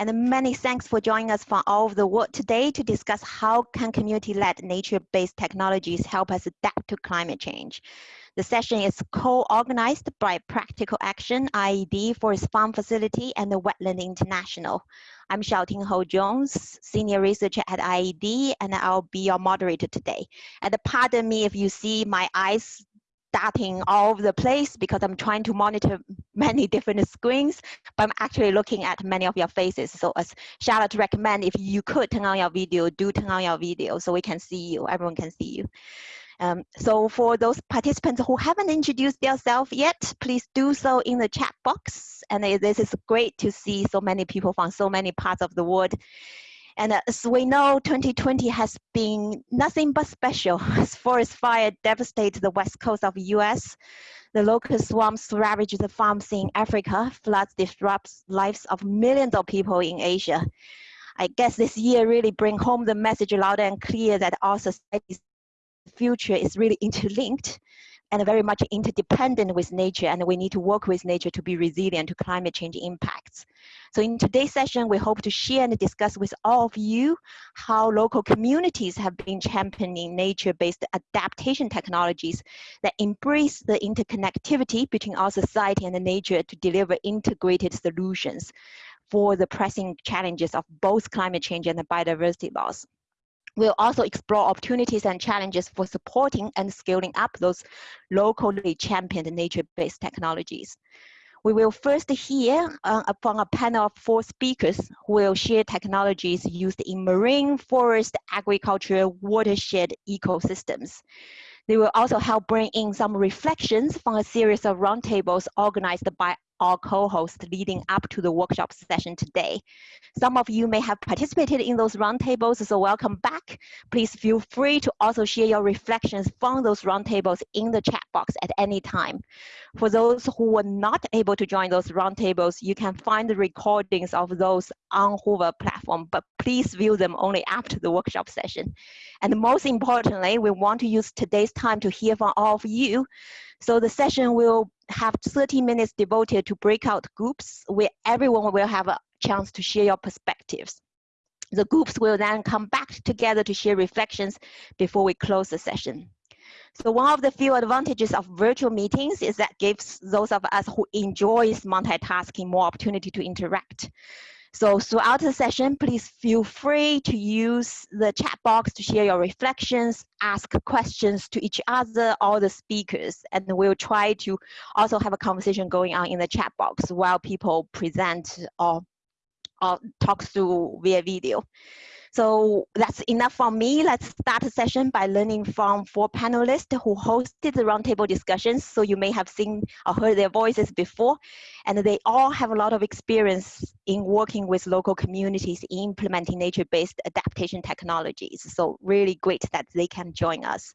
And many thanks for joining us from all over the world today to discuss how can community-led nature-based technologies help us adapt to climate change. The session is co-organized by Practical Action, IIED for its farm facility and the Wetland International. I'm Xiaoting Hou Jones, Senior Researcher at IIED, and I'll be your moderator today. And pardon me if you see my eyes darting all over the place because I'm trying to monitor many different screens, but I'm actually looking at many of your faces. So as Charlotte recommend, if you could turn on your video, do turn on your video so we can see you, everyone can see you. Um, so for those participants who haven't introduced themselves yet, please do so in the chat box. And this is great to see so many people from so many parts of the world. And uh, as we know, 2020 has been nothing but special as forest fire devastated the west coast of the US. The locust swarms ravage the farms in Africa. Floods disrupts lives of millions of people in Asia. I guess this year really bring home the message loud and clear that our society's future is really interlinked and very much interdependent with nature and we need to work with nature to be resilient to climate change impacts. So in today's session, we hope to share and discuss with all of you how local communities have been championing nature-based adaptation technologies that embrace the interconnectivity between our society and the nature to deliver integrated solutions for the pressing challenges of both climate change and biodiversity loss. We'll also explore opportunities and challenges for supporting and scaling up those locally championed nature-based technologies. We will first hear uh, from a panel of four speakers who will share technologies used in marine, forest, agriculture, watershed ecosystems. They will also help bring in some reflections from a series of roundtables organized by our co-host leading up to the workshop session today. Some of you may have participated in those roundtables, so welcome back. Please feel free to also share your reflections from those roundtables in the chat box at any time. For those who were not able to join those roundtables, you can find the recordings of those on Hoover platform, but please view them only after the workshop session. And most importantly, we want to use today's time to hear from all of you. So the session will have 30 minutes devoted to breakout groups where everyone will have a chance to share your perspectives. The groups will then come back together to share reflections before we close the session. So one of the few advantages of virtual meetings is that gives those of us who enjoys multitasking more opportunity to interact. So throughout the session, please feel free to use the chat box to share your reflections, ask questions to each other, all the speakers, and we'll try to also have a conversation going on in the chat box while people present or, or talk through via video. So that's enough for me. Let's start the session by learning from four panelists who hosted the roundtable discussions. So you may have seen or heard their voices before, and they all have a lot of experience in working with local communities implementing nature-based adaptation technologies. So really great that they can join us.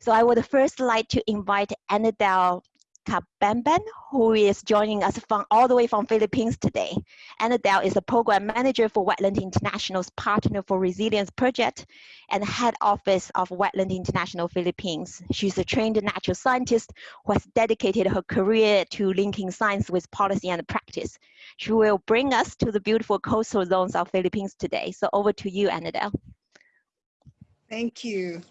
So I would first like to invite Annadel Cabanban, who is joining us from all the way from Philippines today. Annadel is the program manager for Wetland International's Partner for Resilience project and head office of Wetland International Philippines. She's a trained natural scientist who has dedicated her career to linking science with policy and practice. She will bring us to the beautiful coastal zones of Philippines today. So over to you, Annadel. Thank you.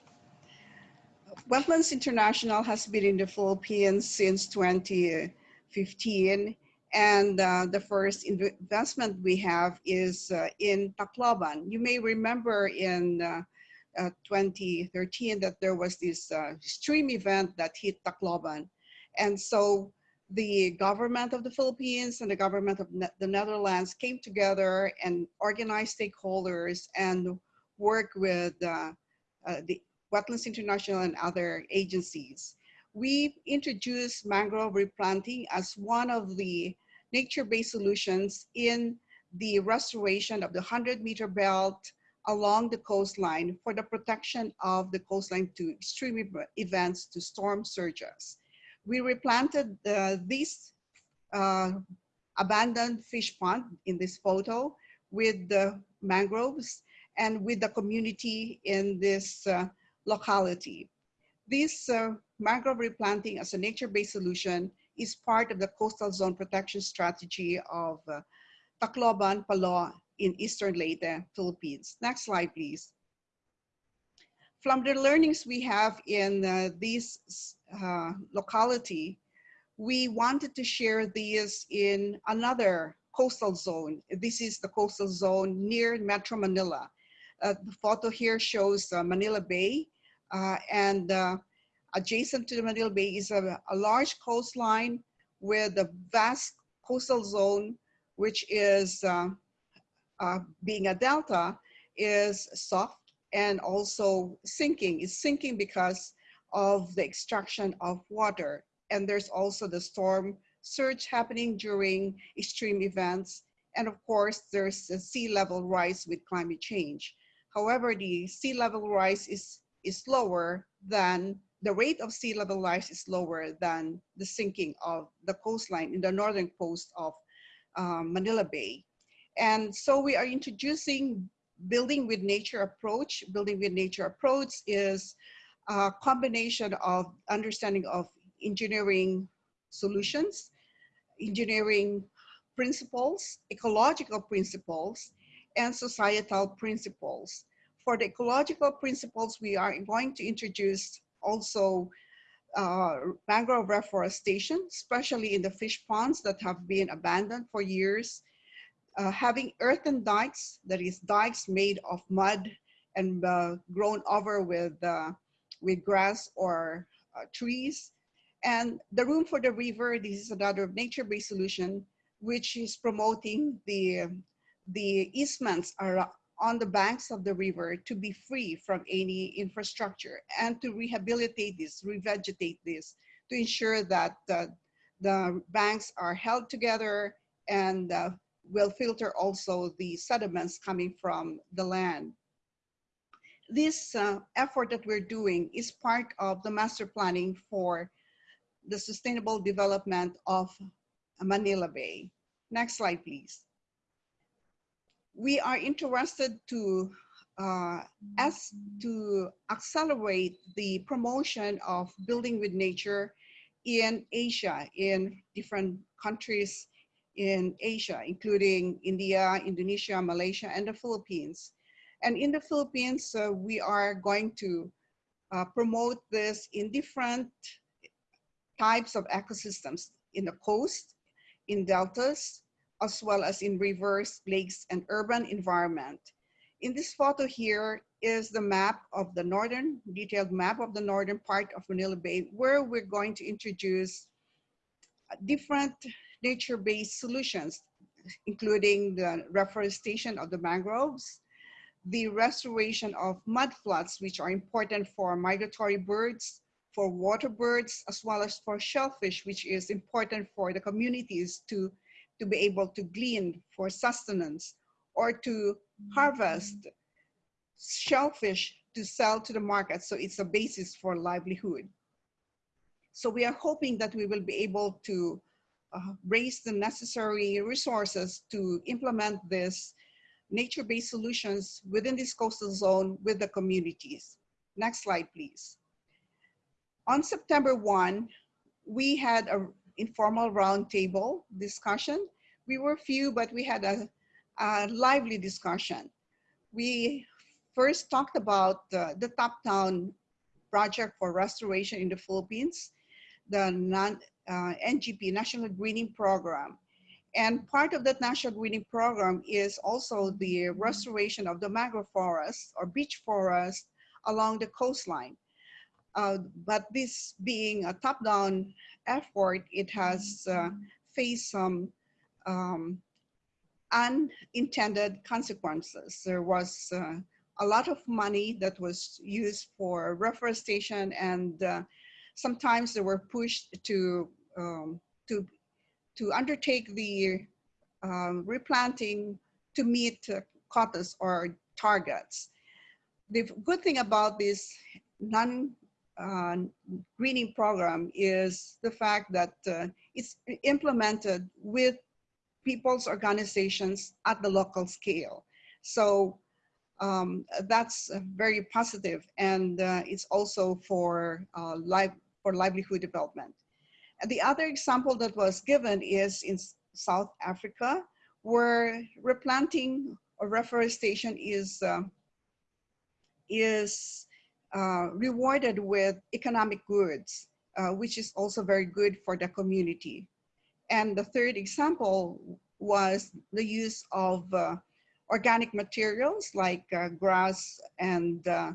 Wetlands International has been in the Philippines since 2015 and uh, the first investment we have is uh, in Tacloban. You may remember in uh, uh 2013 that there was this uh, stream event that hit Tacloban. And so the government of the Philippines and the government of ne the Netherlands came together and organized stakeholders and worked with uh, the Wetlands International and other agencies. We introduced mangrove replanting as one of the nature-based solutions in the restoration of the 100 meter belt along the coastline for the protection of the coastline to extreme events to storm surges. We replanted uh, this uh, abandoned fish pond in this photo with the mangroves and with the community in this uh, locality. This uh, mangrove replanting as a nature-based solution is part of the coastal zone protection strategy of uh, Tacloban, Palo in Eastern Leyte, Philippines. Next slide, please. From the learnings we have in uh, this uh, locality, we wanted to share these in another coastal zone. This is the coastal zone near Metro Manila. Uh, the photo here shows uh, Manila Bay uh, and adjacent to the Manila Bay is a, a large coastline with a vast coastal zone, which is being a delta, is soft and also sinking. It's sinking because of the extraction of water. And there's also the storm surge happening during extreme events. And of course, there's a sea level rise with climate change. However, the sea level rise is, is lower than the rate of sea level rise is lower than the sinking of the coastline in the northern coast of um, Manila Bay. And so we are introducing building with nature approach. Building with nature approach is a combination of understanding of engineering solutions, engineering principles, ecological principles, and societal principles. For the ecological principles, we are going to introduce also uh, mangrove reforestation, especially in the fish ponds that have been abandoned for years. Uh, having earthen dikes, that is dikes made of mud and uh, grown over with, uh, with grass or uh, trees. And the room for the river, this is another nature-based solution, which is promoting the, the easements on the banks of the river to be free from any infrastructure and to rehabilitate this, revegetate this, to ensure that uh, the banks are held together and uh, will filter also the sediments coming from the land. This uh, effort that we're doing is part of the master planning for the sustainable development of Manila Bay. Next slide, please we are interested to uh, as to accelerate the promotion of building with nature in Asia, in different countries in Asia, including India, Indonesia, Malaysia, and the Philippines. And in the Philippines, uh, we are going to uh, promote this in different types of ecosystems, in the coast, in deltas, as well as in rivers, lakes, and urban environment. In this photo here is the map of the northern, detailed map of the northern part of Manila Bay, where we're going to introduce different nature-based solutions, including the reforestation of the mangroves, the restoration of mudflats, which are important for migratory birds, for water birds, as well as for shellfish, which is important for the communities to to be able to glean for sustenance or to harvest shellfish to sell to the market. So it's a basis for livelihood. So we are hoping that we will be able to uh, raise the necessary resources to implement this nature-based solutions within this coastal zone with the communities. Next slide, please. On September 1, we had a informal roundtable discussion. We were few, but we had a, a lively discussion. We first talked about uh, the top-down project for restoration in the Philippines, the non, uh, NGP, National Greening Program. And part of that National Greening Program is also the restoration of the mangrove forest or beach forest along the coastline. Uh, but this being a top-down effort, it has uh, faced some um, unintended consequences. There was uh, a lot of money that was used for reforestation and uh, sometimes they were pushed to, um, to, to undertake the um, replanting to meet uh, quotas or targets. The good thing about this non uh, greening program is the fact that uh, it's implemented with people's organizations at the local scale. So um, that's very positive and uh, it's also for, uh, live, for livelihood development. And the other example that was given is in South Africa, where replanting or reforestation is, uh, is rewarded with economic goods, uh, which is also very good for the community. And the third example was the use of uh, organic materials like uh, grass and uh,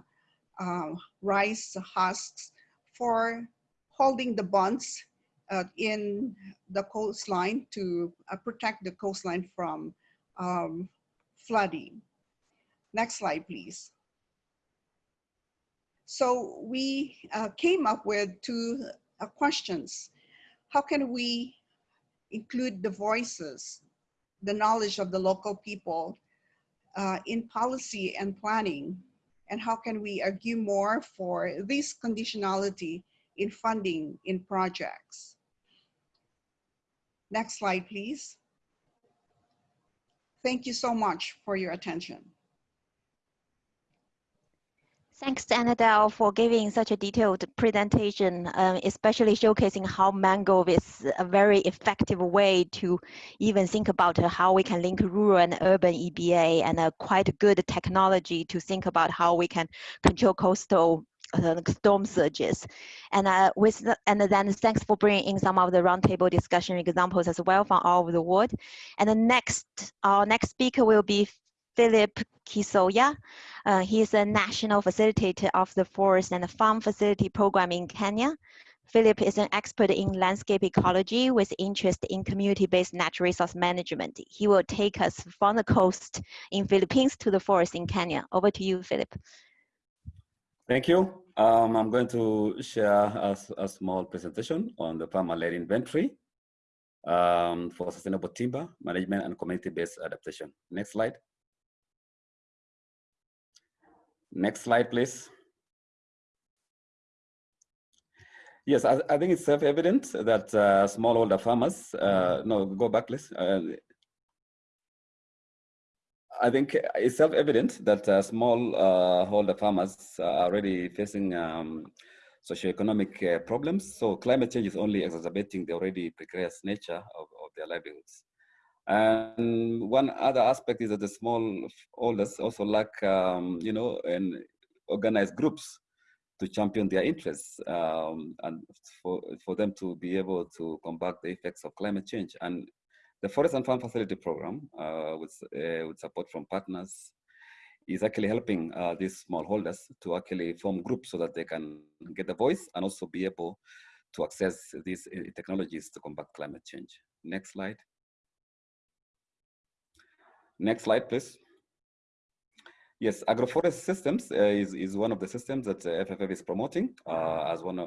uh, rice husks for holding the bonds uh, in the coastline to uh, protect the coastline from um, flooding. Next slide, please. So we came up with two questions. How can we include the voices, the knowledge of the local people uh, in policy and planning? And how can we argue more for this conditionality in funding in projects? Next slide, please. Thank you so much for your attention. Thanks, Annadel, for giving such a detailed presentation, um, especially showcasing how Mangrove is a very effective way to even think about how we can link rural and urban EBA and a quite good technology to think about how we can control coastal uh, storm surges. And uh, with the, and then thanks for bringing in some of the roundtable discussion examples as well from all over the world. And the next, our next speaker will be Philip Kisoyan. Uh, he is a national facilitator of the Forest and Farm Facility Program in Kenya. Philip is an expert in landscape ecology with interest in community-based natural resource management. He will take us from the coast in Philippines to the forest in Kenya. Over to you, Philip. Thank you. Um, I'm going to share a, a, small presentation on the farmer-led inventory um, for sustainable timber management and community-based adaptation. Next slide. Next slide, please. Yes, I, I think it's self-evident that uh, smallholder farmers, uh, no, go back, please. Uh, I think it's self-evident that uh, smallholder farmers are already facing um, socioeconomic uh, problems. So climate change is only exacerbating the already precarious nature of, of their livelihoods. And one other aspect is that the small holders also lack, um, you know, and organized groups to champion their interests um, and for, for them to be able to combat the effects of climate change. And the Forest and Farm Facility Program, uh, with, uh, with support from partners, is actually helping uh, these smallholders to actually form groups so that they can get a voice and also be able to access these uh, technologies to combat climate change. Next slide. Next slide, please. Yes, agroforest systems uh, is, is one of the systems that uh, FFF is promoting uh, as one uh,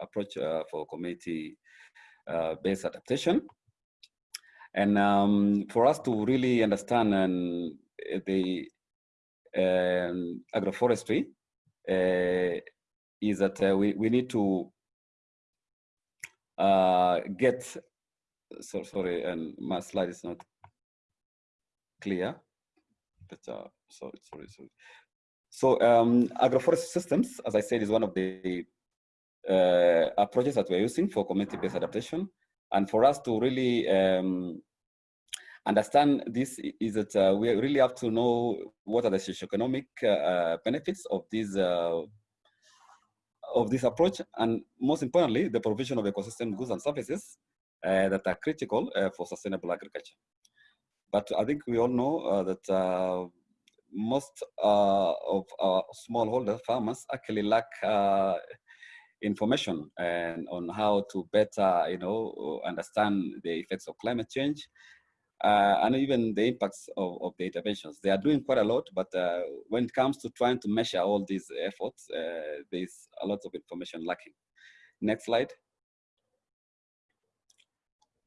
approach uh, for community-based uh, adaptation. And um, for us to really understand and the um, agroforestry is that we, we need to get, so, sorry, and my slide is not clear. But uh, sorry, sorry, sorry. So um, agroforest systems, as I said, is one of the uh, approaches that we're using for community-based adaptation. And for us to really um, understand this is that uh, we really have to know what are the socioeconomic uh, benefits of this uh, of this approach, and most importantly, the provision of ecosystem goods and services uh, that are critical uh, for sustainable agriculture. But I think we all know uh, that uh, most uh, of our smallholder farmers actually lack information and on how to better, you know, understand the effects of climate change uh, and even the impacts of, of, the interventions. They are doing quite a lot, but uh, when it comes to trying to measure all these efforts, uh, there's a lot of information lacking. Next slide.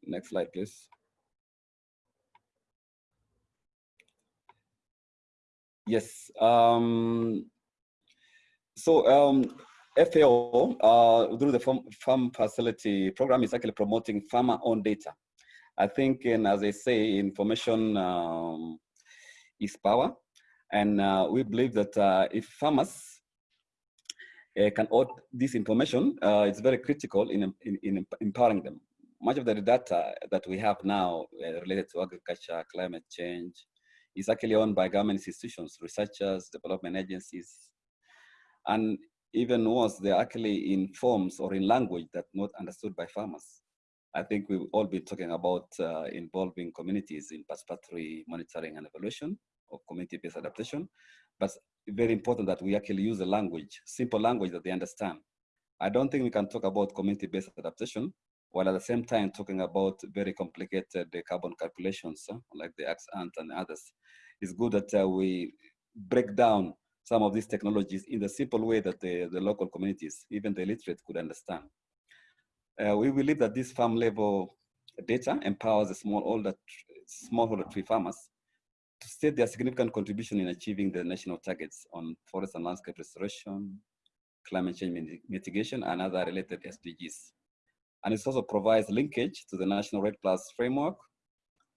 Next slide, please. Yes. Um, so um, FAO, uh, through the farm, farm, facility program, is actually promoting farmer-owned data. I think, and as I say, information um, is power. And uh, we believe that uh, if farmers uh, can own this information, uh, it's very critical in, in, in empowering them. much of the data that we have now uh, related to agriculture, climate change, is actually owned by government institutions, researchers, development agencies, and even worse, they're actually in forms or in language that not understood by farmers. I think we've all been talking about uh, involving communities in participatory monitoring and evaluation of community-based adaptation, but very important that we actually use a language, simple language that they understand. I don't think we can talk about community-based adaptation while at the same time talking about very complicated carbon calculations uh, like the X-ant and others. It's good that uh, we break down some of these technologies in the simple way that the, the local communities, even the illiterate could understand. Uh, we believe that this farm level data empowers the smallholder, smallholder tree farmers to state their significant contribution in achieving the national targets on forest and landscape restoration, climate change mitigation, and other related SDGs. And it also provides linkage to the National REDD Plus framework,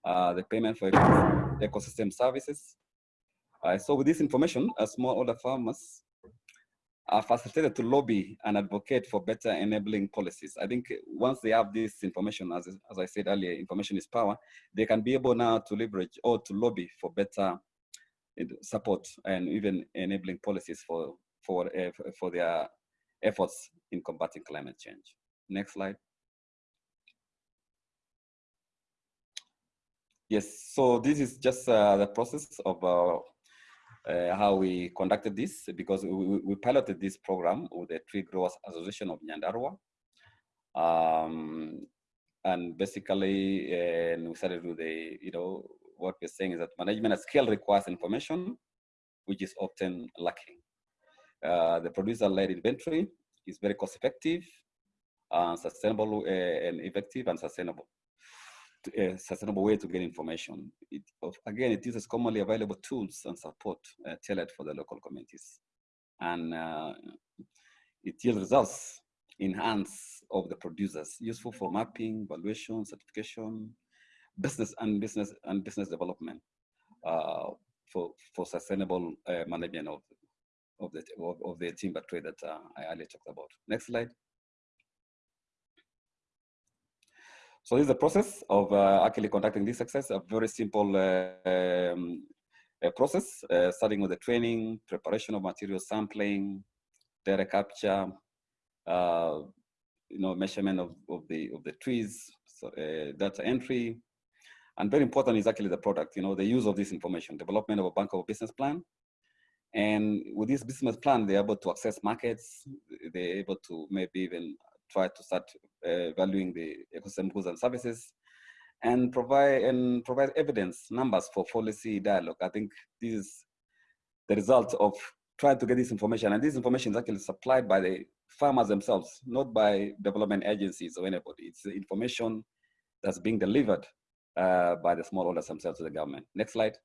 uh, the payment for ecosystem services. Uh, so with this information, smallholder farmers are facilitated to lobby and advocate for better enabling policies. I think once they have this information, as, as I said earlier, information is power, they can be able now to leverage or to lobby for better support and even enabling policies for, for, uh, for their efforts in combating climate change. Next slide. Yes, so this is just uh, the process of uh, uh, how we conducted this because we, we, piloted this program with the Tree Growers Association of Nyandarua. Um, and basically, we started with the, you know, what we're saying is that management at scale requires information, which is often lacking. Uh, the producer-led inventory is very cost-effective, uh, sustainable, uh, and effective and sustainable a sustainable way to get information. It, again, it uses commonly available tools and support uh, tailored for the local communities. And uh, it yields results in hands of the producers, useful for mapping, valuation, certification, business and business and business development uh, for, for sustainable uh, management of, of, the, of, of the timber trade that uh, I earlier talked about. Next slide. So this is the process of uh, actually conducting this exercise, a very simple uh, um, process, uh, starting with the training, preparation of material sampling, data capture, you know, measurement of, of, the, of the trees, so, data entry, and very important is actually the product, you know, the use of this information, development of a bank of business plan. And with this business plan, they're able to access markets, they're able to maybe even try to start uh, valuing the ecosystem goods and services and provide and provide evidence numbers for policy dialogue. I think this is the result of trying to get this information. And this information is actually supplied by the farmers themselves, not by development agencies or anybody. It's the information that's being delivered uh, by the smallholders themselves to the government. Next slide.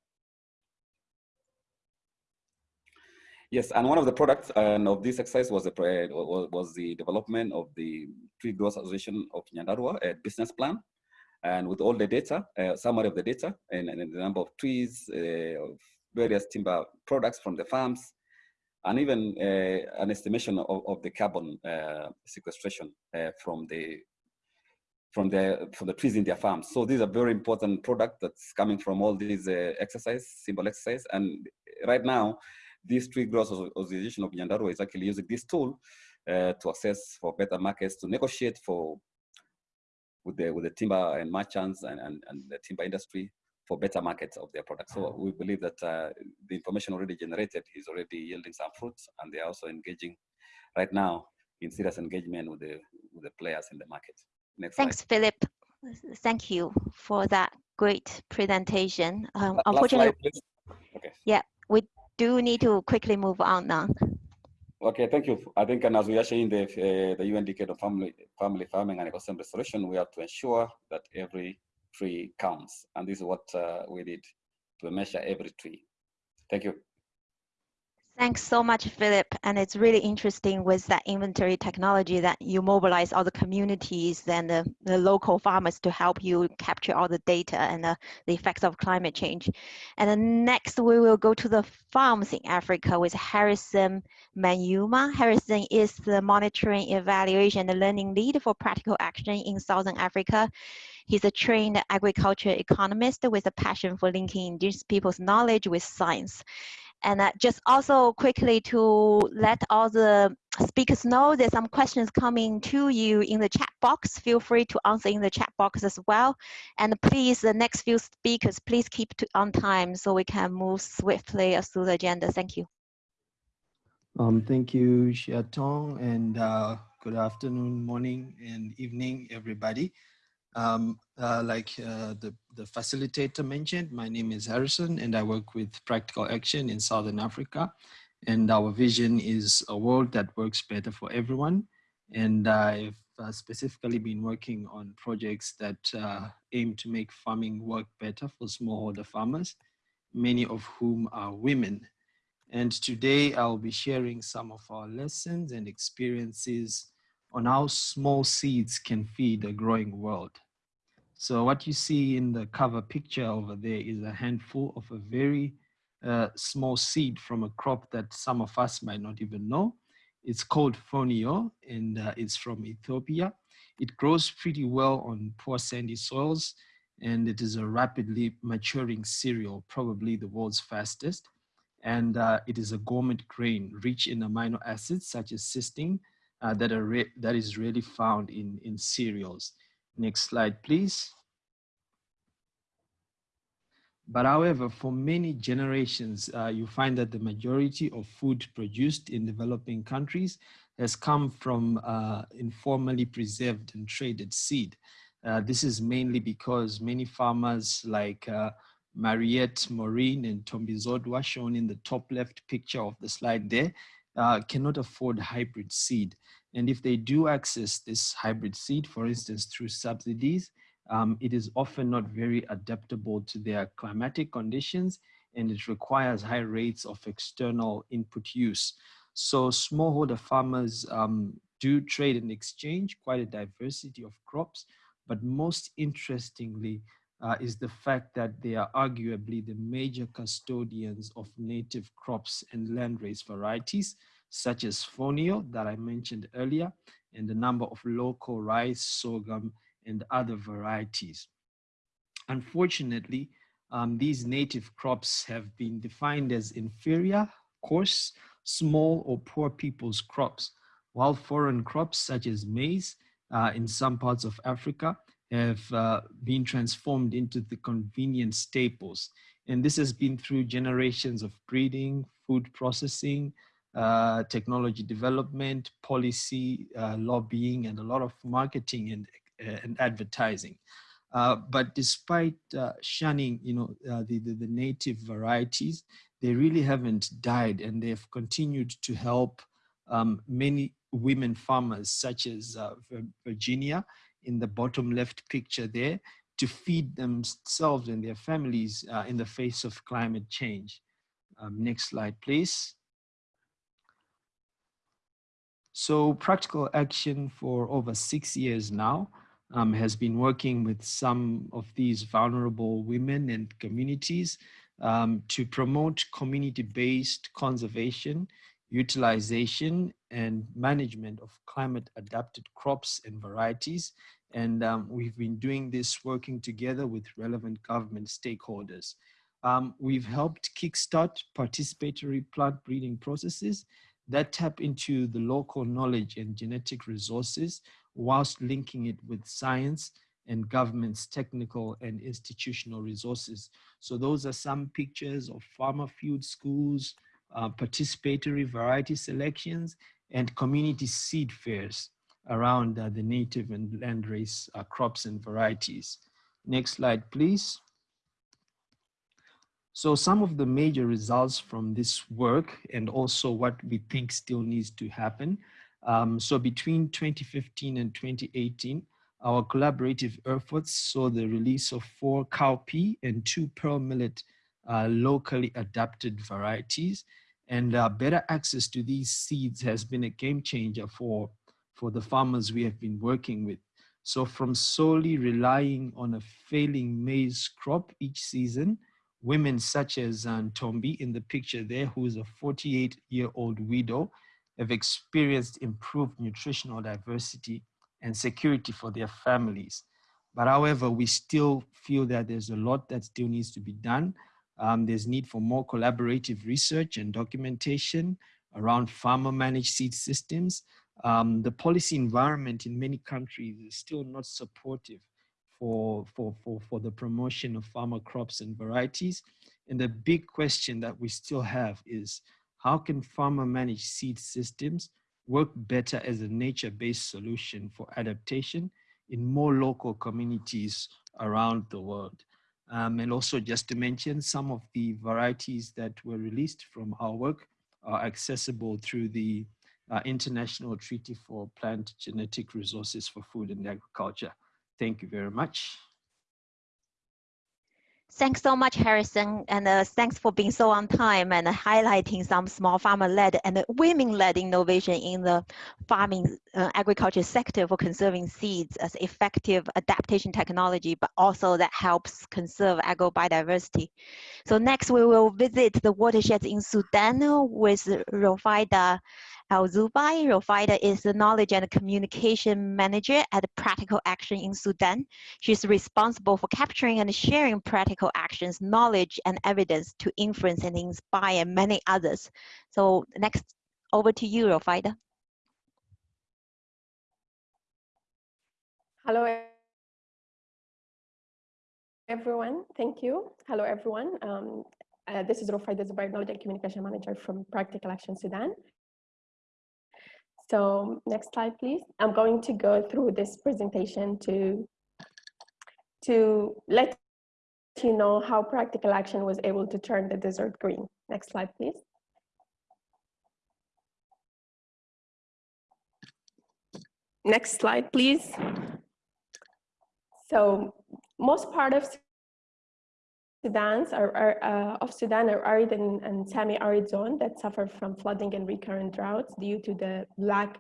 Yes, and one of the products of this exercise was the was the development of the Tree Growers Association of Nyandarua a business plan, and with all the data, uh, summary of the data, and, and, the number of trees, uh, of various timber products from the farms, and even uh, an estimation of, of the carbon uh, sequestration uh, from the from the from the trees in their farms. So these are very important product that's coming from all these uh, exercise, symbol exercise, and right now this Tree Growers Association of Nyandarua is actually using this tool uh, to access for better markets, to negotiate for with the with the timber and merchants and, and, and the timber industry for better markets of their products. So we believe that uh, the information already generated is already yielding some fruits, and they are also engaging right now in serious engagement with the with the players in the market. Next Thanks, slide. Philip. Thank you for that great presentation. Um, unfortunately, okay. yeah, we do need to quickly move on now. Okay, thank you. I think and as we are sharing the, uh, the UN decade of family, family farming and ecosystem restoration, we have to ensure that every tree counts. And this is what uh, we did to measure every tree. Thank you. Thanks so much, Philip. And it's really interesting with that inventory technology that you mobilize all the communities and the, the local farmers to help you capture all the data and the, the effects of climate change. And then next, we will go to the farms in Africa with Harrison Manyuma. Harrison is the monitoring, evaluation, and learning lead for practical action in Southern Africa. He's a trained agriculture economist with a passion for linking indigenous people's knowledge with science. And uh, just also quickly to let all the speakers know there's some questions coming to you in the chat box. Feel free to answer in the chat box as well. And please, the next few speakers, please keep on time so we can move swiftly through the agenda. Thank you. Um, thank you, Xiaoting, and uh, good afternoon, morning, and evening, everybody. Um, uh, like uh, the, the facilitator mentioned, my name is Harrison and I work with Practical Action in Southern Africa. And our vision is a world that works better for everyone. And I've uh, specifically been working on projects that uh, aim to make farming work better for smallholder farmers, many of whom are women. And today I'll be sharing some of our lessons and experiences on how small seeds can feed a growing world. So what you see in the cover picture over there is a handful of a very uh, small seed from a crop that some of us might not even know. It's called fonio and uh, it's from Ethiopia. It grows pretty well on poor sandy soils and it is a rapidly maturing cereal, probably the world's fastest. And uh, it is a gourmet grain rich in amino acids such as cysteine, uh, that, are that is really found in, in cereals. Next slide, please. But however, for many generations, uh, you find that the majority of food produced in developing countries has come from uh, informally preserved and traded seed. Uh, this is mainly because many farmers like uh, Mariette Maureen and Tombizodwa shown in the top left picture of the slide there uh, cannot afford hybrid seed. And if they do access this hybrid seed, for instance, through subsidies, um, it is often not very adaptable to their climatic conditions and it requires high rates of external input use. So smallholder farmers um, do trade and exchange quite a diversity of crops, but most interestingly uh, is the fact that they are arguably the major custodians of native crops and landrace varieties, such as fonio that I mentioned earlier, and a number of local rice, sorghum, and other varieties. Unfortunately, um, these native crops have been defined as inferior, coarse, small or poor people's crops, while foreign crops such as maize uh, in some parts of Africa have uh, been transformed into the convenient staples. And this has been through generations of breeding, food processing, uh, technology development, policy, uh, lobbying, and a lot of marketing and, uh, and advertising. Uh, but despite uh, shunning, you know, the, the, the, native varieties, they really haven't died and they've continued to help um, many women farmers such as Virginia in the bottom left picture there to feed themselves and their families in the face of climate change. Um, next slide, please. So practical action for over six years now um, has been working with some of these vulnerable women and communities um, to promote community-based conservation, utilization, and management of climate adapted crops and varieties. And um, we've been doing this working together with relevant government stakeholders. Um, we've helped kickstart participatory plant breeding processes that tap into the local knowledge and genetic resources whilst linking it with science and government's technical and institutional resources. So those are some pictures of farmer field schools, uh, participatory variety selections, and community seed fairs around uh, the native and landrace uh, crops and varieties. Next slide, please. So some of the major results from this work and also what we think still needs to happen. Um, so between 2015 and 2018, our collaborative efforts saw the release of four cowpea and two pearl millet uh, locally adapted varieties. And uh, better access to these seeds has been a game changer for, for the farmers we have been working with. So from solely relying on a failing maize crop each season, women such as Tombi in the picture there, who is a 48 year old widow, have experienced improved nutritional diversity and security for their families. But however, we still feel that there's a lot that still needs to be done. Um, there's need for more collaborative research and documentation around farmer managed seed systems. Um, the policy environment in many countries is still not supportive for, for, for, for the promotion of farmer crops and varieties. And the big question that we still have is how can farmer managed seed systems work better as a nature-based solution for adaptation in more local communities around the world? Um, and also just to mention some of the varieties that were released from our work are accessible through the uh, International Treaty for Plant Genetic Resources for Food and Agriculture. Thank you very much. Thanks so much, Harrison, and uh, thanks for being so on time and highlighting some small farmer-led and women-led innovation in the farming uh, agriculture sector for conserving seeds as effective adaptation technology, but also that helps conserve agrobiodiversity. So next we will visit the watersheds in Sudan with Rofaida Al-Zubai. Rofaida is the Knowledge and Communication Manager at Practical Action in Sudan. She's responsible for capturing and sharing practical actions, knowledge, and evidence to influence and inspire many others. So next, over to you, Rofaida. Hello, everyone. Thank you. Hello, everyone. Um, uh, this is Rofaida Zubair, Knowledge and Communication Manager from Practical Action Sudan. So next slide, please. I'm going to go through this presentation to, to let you know how practical action was able to turn the desert green. Next slide, please. Next slide, please. So most part of Sudan's are, are uh, of Sudan are arid and, and semi-arid zone that suffer from flooding and recurrent droughts due to the lack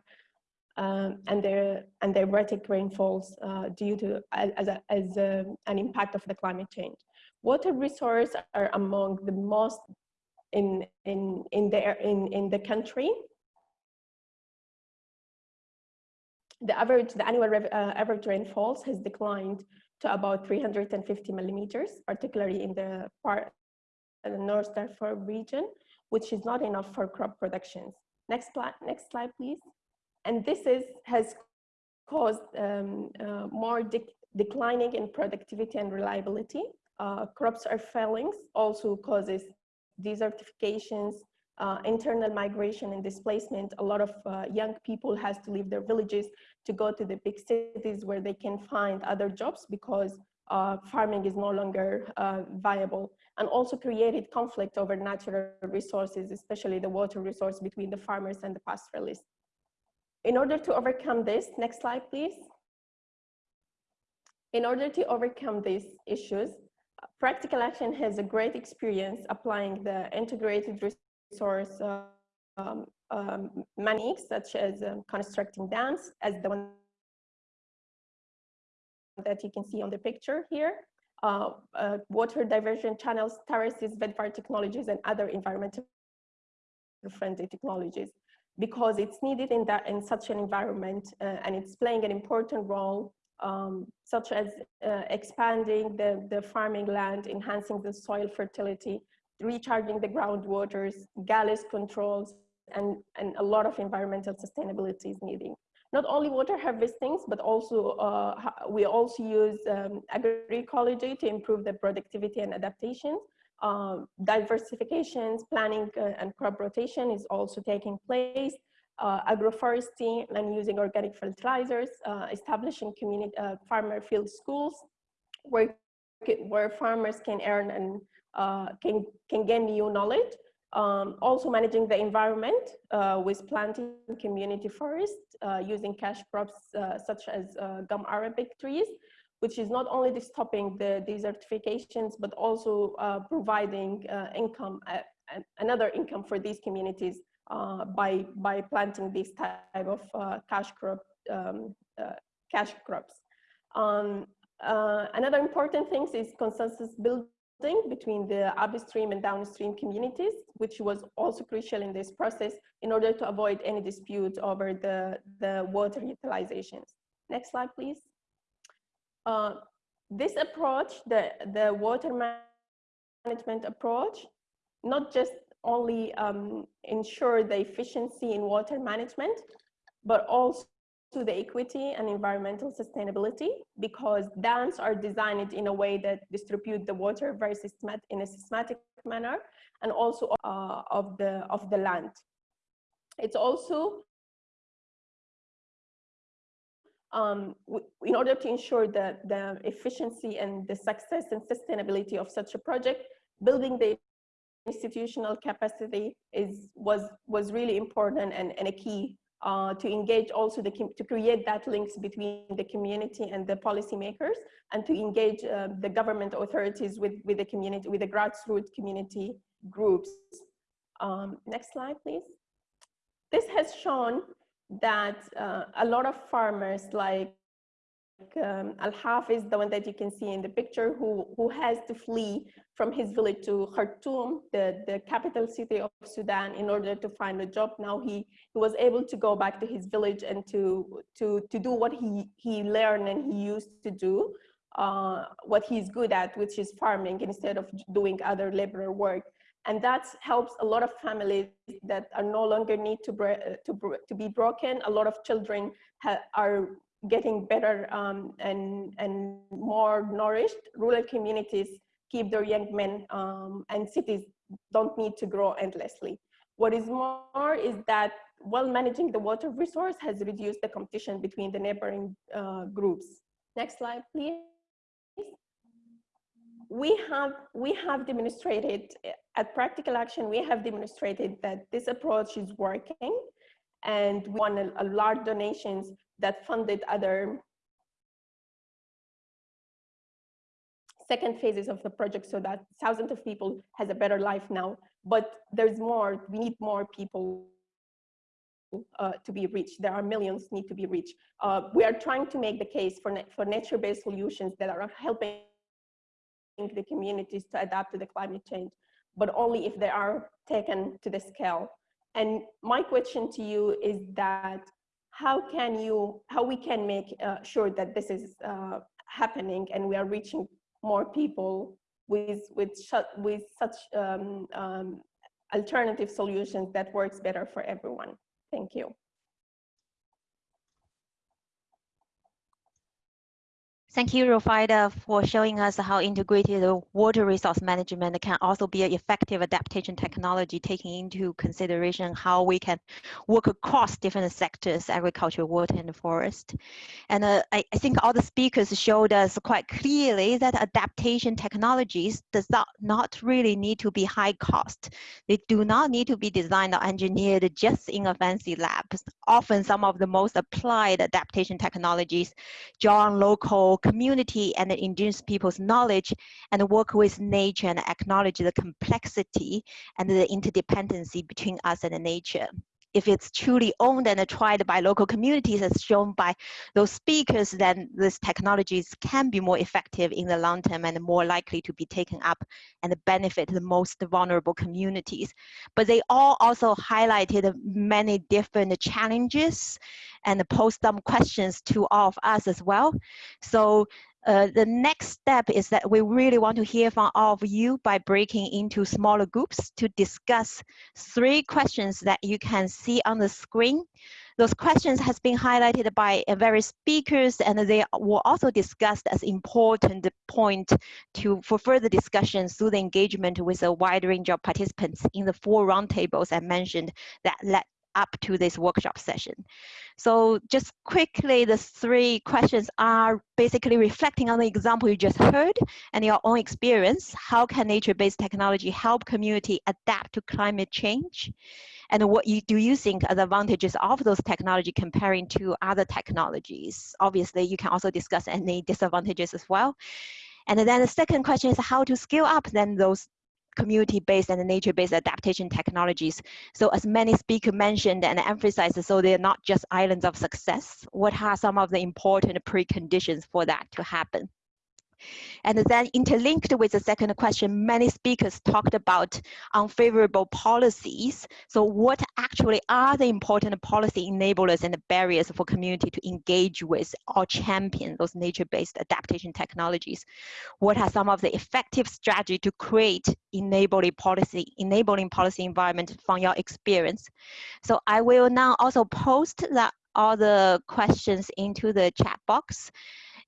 um, and their and their erratic rainfalls uh, due to as, a, as a, an impact of the climate change. Water resources are among the most in in in the in in the country. The average the annual uh, average rainfalls has declined to about 350 millimeters, particularly in the part the North Darfur region, which is not enough for crop productions. Next, next slide, please. And this is has caused um, uh, more de declining in productivity and reliability. Uh, crops are failing, also causes desertifications, uh, internal migration and displacement. A lot of uh, young people has to leave their villages to go to the big cities where they can find other jobs because uh, farming is no longer uh, viable and also created conflict over natural resources, especially the water resource between the farmers and the pastoralists. In order to overcome this, next slide, please. In order to overcome these issues, Practical Action has a great experience applying the integrated resource um, um, such as um, constructing dams as the one that you can see on the picture here, uh, uh, water diversion channels, terraces, VEDVAR technologies, and other environmental friendly technologies. Because it's needed in that in such an environment uh, and it's playing an important role um, such as uh, expanding the, the farming land, enhancing the soil fertility, recharging the groundwaters, gully controls, and, and a lot of environmental sustainability is needing. Not only water harvestings, but also uh, we also use um, agroecology to improve the productivity and adaptation. Um, diversifications, planning uh, and crop rotation is also taking place. Uh, agroforestry and using organic fertilizers, uh, establishing community uh, farmer field schools where, where farmers can earn and uh, can, can gain new knowledge um, also managing the environment uh, with planting community forests uh, using cash crops uh, such as uh, gum arabic trees, which is not only stopping the desertifications, but also providing income another income for these communities by, by planting this type of cash crop, um, cash crops. Um, uh, another important thing is consensus building between the upstream and downstream communities, which was also crucial in this process in order to avoid any dispute over the, the water utilizations. Next slide, please. Uh, this approach, the, the water management approach, not just only um, ensure the efficiency in water management, but also to the equity and environmental sustainability because dams are designed in a way that distribute the water very systematic in a systematic manner and also uh, of the of the land. It's also um, in order to ensure the, the efficiency and the success and sustainability of such a project, building the institutional capacity is was was really important and, and a key uh, to engage also the to create that links between the community and the policymakers and to engage uh, the government authorities with with the community with the grassroots community groups. Um, next slide please. This has shown that uh, a lot of farmers like um, Al-Hafiz, the one that you can see in the picture, who, who has to flee from his village to Khartoum, the, the capital city of Sudan, in order to find a job. Now he, he was able to go back to his village and to, to, to do what he, he learned and he used to do, uh, what he's good at, which is farming, instead of doing other labor work. And that helps a lot of families that are no longer need to, to, to be broken. A lot of children are getting better um, and, and more nourished, rural communities keep their young men um, and cities don't need to grow endlessly. What is more is that while managing the water resource has reduced the competition between the neighboring uh, groups. Next slide, please. We have, we have demonstrated at practical action, we have demonstrated that this approach is working and we won a, a large donations that funded other second phases of the project so that thousands of people has a better life now. But there's more, we need more people uh, to be reached. There are millions need to be reached. Uh, we are trying to make the case for, for nature-based solutions that are helping the communities to adapt to the climate change, but only if they are taken to the scale. And my question to you is that how can you, how we can make uh, sure that this is uh, happening and we are reaching more people with, with, with such um, um, alternative solutions that works better for everyone. Thank you. Thank you, Rufida, for showing us how integrated water resource management can also be an effective adaptation technology, taking into consideration how we can work across different sectors, agriculture, water, and forest. And uh, I, I, think all the speakers showed us quite clearly that adaptation technologies does not, not really need to be high cost. They do not need to be designed or engineered just in a fancy lab. Often some of the most applied adaptation technologies draw on local community and the indigenous people's knowledge and work with nature and acknowledge the complexity and the interdependency between us and nature if it's truly owned and tried by local communities as shown by those speakers, then these technologies can be more effective in the long term and more likely to be taken up and benefit the most vulnerable communities. But they all also highlighted many different challenges and posed some questions to all of us as well. So uh, the next step is that we really want to hear from all of you by breaking into smaller groups to discuss three questions that you can see on the screen. Those questions has been highlighted by uh, various speakers and they were also discussed as important point to for further discussions through the engagement with a wide range of participants in the four roundtables I mentioned that led up to this workshop session. So just quickly, the three questions are basically reflecting on the example you just heard and your own experience. How can nature-based technology help community adapt to climate change? And what you, do you think are the advantages of those technology comparing to other technologies? Obviously, you can also discuss any disadvantages as well. And then the second question is how to scale up then those community-based and nature-based adaptation technologies. So as many speakers mentioned and emphasized, so they're not just islands of success. What are some of the important preconditions for that to happen? And then interlinked with the second question, many speakers talked about unfavorable policies. So what actually are the important policy enablers and the barriers for community to engage with or champion those nature-based adaptation technologies? What are some of the effective strategy to create enabling policy, enabling policy environment from your experience? So I will now also post all the questions into the chat box.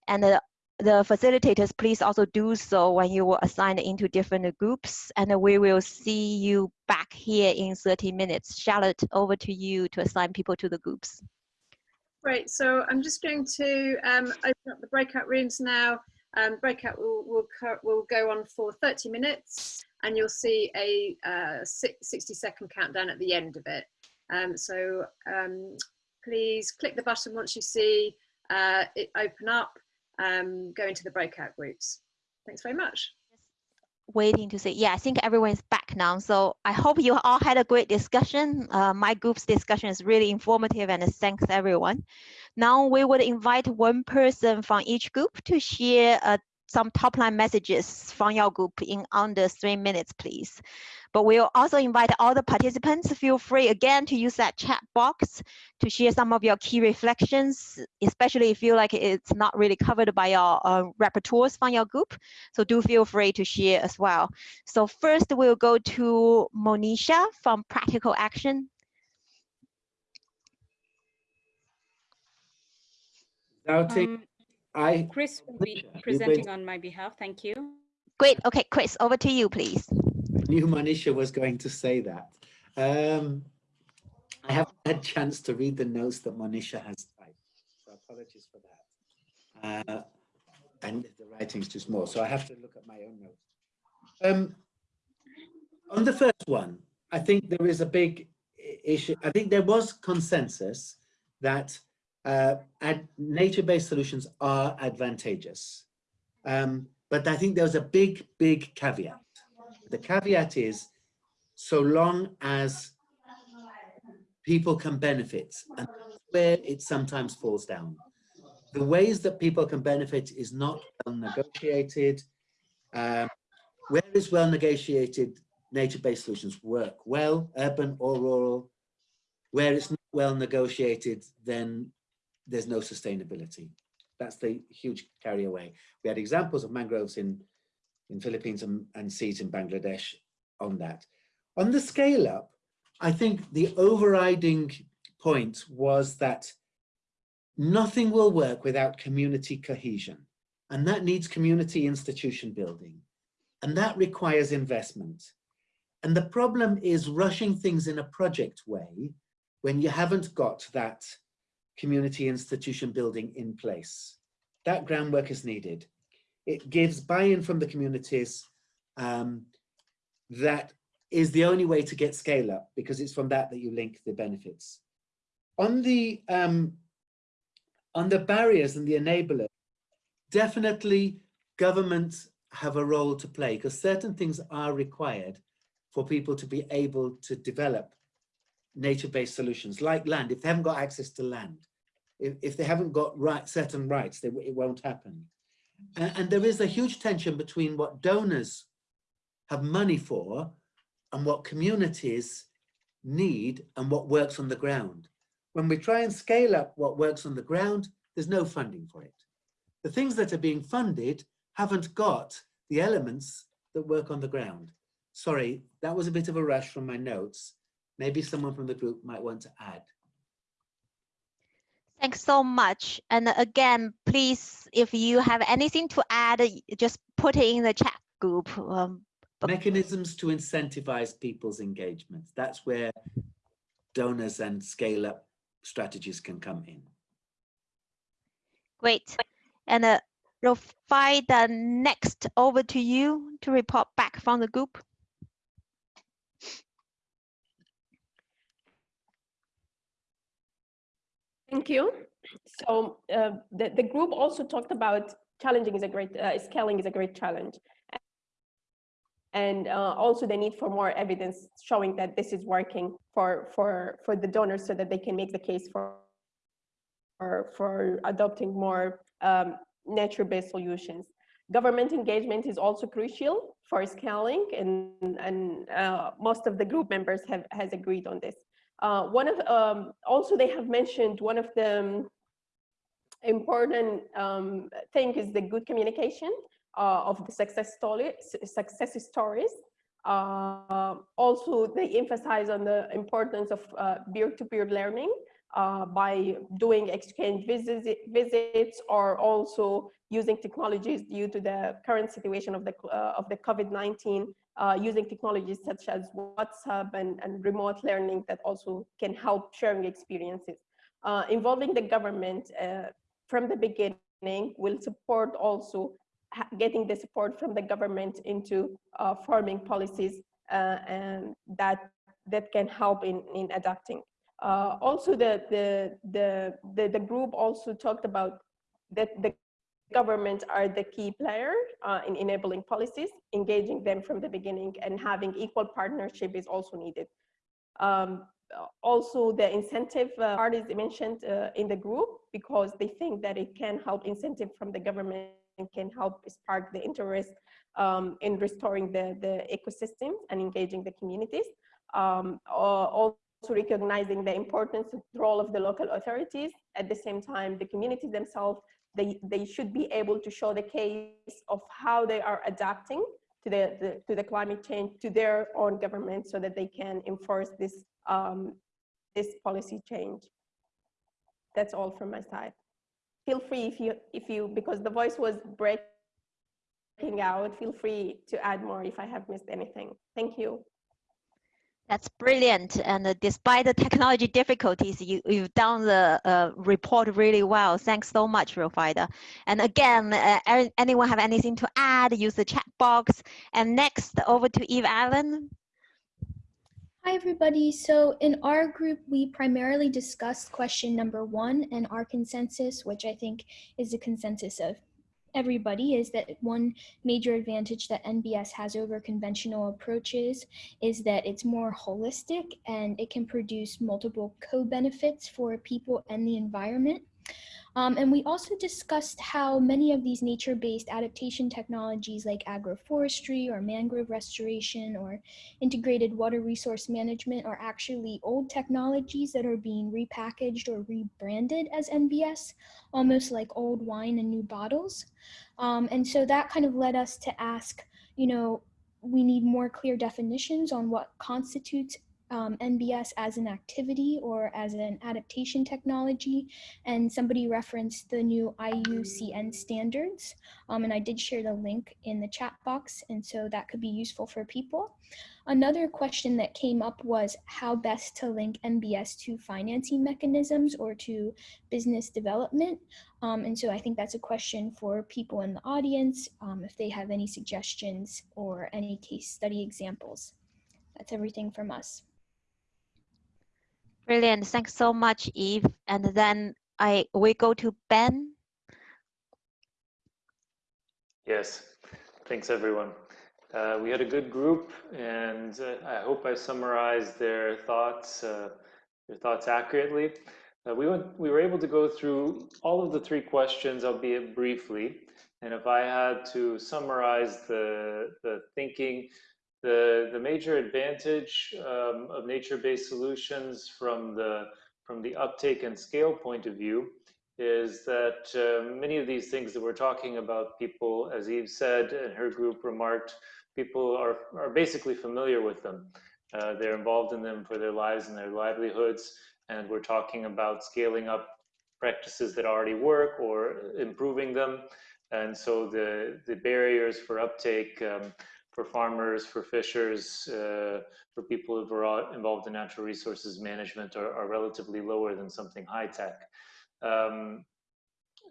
And the the facilitators, please also do so when you were assigned into different groups, and we will see you back here in 30 minutes. Charlotte, over to you to assign people to the groups. Great, so I'm just going to um, open up the breakout rooms now. Um, breakout will, will, will go on for 30 minutes and you'll see a uh, 60 second countdown at the end of it. Um, so um, please click the button once you see uh, it open up um, go into the breakout groups. Thanks very much. Waiting to see. Yeah, I think everyone's back now. So I hope you all had a great discussion. Uh, my group's discussion is really informative and thanks everyone. Now we would invite one person from each group to share a some top line messages from your group in under three minutes, please. But we'll also invite all the participants, feel free again to use that chat box to share some of your key reflections, especially if you feel like it's not really covered by your uh, rapporteurs from your group. So do feel free to share as well. So first we'll go to Monisha from Practical Action. Now take um, I Chris will be presenting on my behalf. Thank you. Great. Okay, Chris, over to you, please. I knew Manisha was going to say that. Um, I haven't had a chance to read the notes that Monisha has typed, so apologies for that. Uh, and the writing's too small, so I have to look at my own notes. Um, on the first one, I think there is a big issue. I think there was consensus that uh, nature-based solutions are advantageous. Um, but I think there's a big, big caveat. The caveat is so long as people can benefit, and where it sometimes falls down. The ways that people can benefit is not well negotiated. Um, where is well negotiated nature-based solutions work well, urban or rural? Where it's not well negotiated, then there's no sustainability. That's the huge carry away. We had examples of mangroves in, in Philippines and, and seeds in Bangladesh on that. On the scale up, I think the overriding point was that nothing will work without community cohesion. And that needs community institution building. And that requires investment. And the problem is rushing things in a project way when you haven't got that community institution building in place. That groundwork is needed. It gives buy-in from the communities um, that is the only way to get scale up because it's from that that you link the benefits. On the, um, on the barriers and the enablers, definitely governments have a role to play because certain things are required for people to be able to develop nature-based solutions like land. If they haven't got access to land, if, if they haven't got right certain rights, they, it won't happen. And, and there is a huge tension between what donors have money for and what communities need and what works on the ground. When we try and scale up what works on the ground, there's no funding for it. The things that are being funded haven't got the elements that work on the ground. Sorry, that was a bit of a rush from my notes. Maybe someone from the group might want to add. Thanks so much. And again, please, if you have anything to add, just put it in the chat group. Um, Mechanisms to incentivize people's engagement. That's where donors and scale up strategies can come in. Great. And uh, Rofai, the next over to you to report back from the group. Thank you. So uh, the, the group also talked about challenging is a great, uh, scaling is a great challenge. and uh, also the need for more evidence showing that this is working for, for, for the donors so that they can make the case for, for, for adopting more um, nature-based solutions. Government engagement is also crucial for scaling and, and uh, most of the group members have has agreed on this. Uh, one of, um, also they have mentioned one of the important um, thing is the good communication uh, of the success story, success stories. Uh, also, they emphasize on the importance of uh, peer-to-peer -peer learning uh, by doing exchange visits, visits or also using technologies due to the current situation of the, uh, of the COVID-19, uh, using technologies such as WhatsApp and, and remote learning that also can help sharing experiences. involving the government from the beginning will support also getting the support from the government into uh, forming policies uh, and that that can help in in adapting. Uh, also, the, the the the the group also talked about that the government are the key player uh, in enabling policies, engaging them from the beginning, and having equal partnership is also needed. Um, also, the incentive uh, is mentioned uh, in the group because they think that it can help incentive from the government and can help spark the interest um, in restoring the, the ecosystem and engaging the communities. Um, also recognizing the importance of the role of the local authorities. At the same time, the communities themselves, they, they should be able to show the case of how they are adapting to the, the, to the climate change to their own government so that they can enforce this um, this policy change. That's all from my side feel free if you, if you, because the voice was breaking out, feel free to add more if I have missed anything. Thank you. That's brilliant. And uh, despite the technology difficulties, you, you've done the uh, report really well. Thanks so much, Rufida. And again, uh, anyone have anything to add, use the chat box. And next, over to Eve Allen. Hi, everybody. So in our group, we primarily discussed question number one and our consensus, which I think is the consensus of everybody, is that one major advantage that NBS has over conventional approaches is that it's more holistic and it can produce multiple co-benefits for people and the environment. Um, and we also discussed how many of these nature-based adaptation technologies like agroforestry or mangrove restoration or integrated water resource management are actually old technologies that are being repackaged or rebranded as NBS, almost like old wine in new bottles. Um, and so that kind of led us to ask, you know, we need more clear definitions on what constitutes um, NBS as an activity or as an adaptation technology. And somebody referenced the new IUCN standards. Um, and I did share the link in the chat box. And so that could be useful for people. Another question that came up was how best to link NBS to financing mechanisms or to business development. Um, and so I think that's a question for people in the audience um, if they have any suggestions or any case study examples. That's everything from us. Brilliant. Thanks so much, Eve. And then I we go to Ben. Yes, thanks everyone. Uh, we had a good group and uh, I hope I summarized their thoughts, uh, their thoughts accurately. Uh, we, went, we were able to go through all of the three questions, albeit briefly. And if I had to summarize the, the thinking, the, the major advantage um, of nature-based solutions from the, from the uptake and scale point of view is that uh, many of these things that we're talking about, people, as Eve said and her group remarked, people are, are basically familiar with them. Uh, they're involved in them for their lives and their livelihoods. And we're talking about scaling up practices that already work or improving them. And so the, the barriers for uptake um, for farmers, for fishers, uh, for people who are involved in natural resources management are, are relatively lower than something high tech. Um,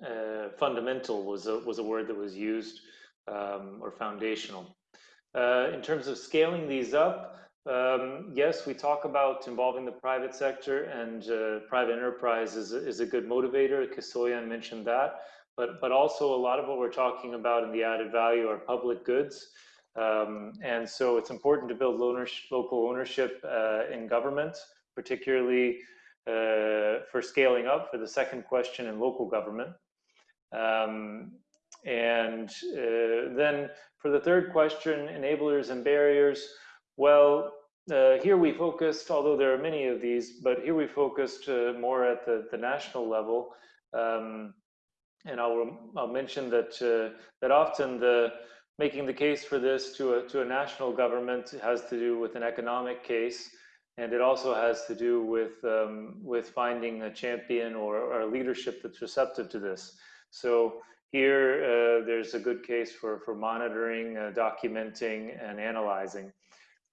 uh, fundamental was a, was a word that was used, um, or foundational. Uh, in terms of scaling these up, um, yes, we talk about involving the private sector and uh, private enterprise is, is a good motivator. Kisoyan mentioned that, but, but also a lot of what we're talking about in the added value are public goods. Um, and so it's important to build local ownership uh, in government, particularly uh, for scaling up for the second question in local government. Um, and uh, then for the third question, enablers and barriers, well, uh, here we focused, although there are many of these, but here we focused uh, more at the, the national level. Um, and I'll, I'll mention that, uh, that often the making the case for this to a, to a national government has to do with an economic case. And it also has to do with, um, with finding a champion or, or a leadership that's receptive to this. So here, uh, there's a good case for, for monitoring, uh, documenting, and analyzing.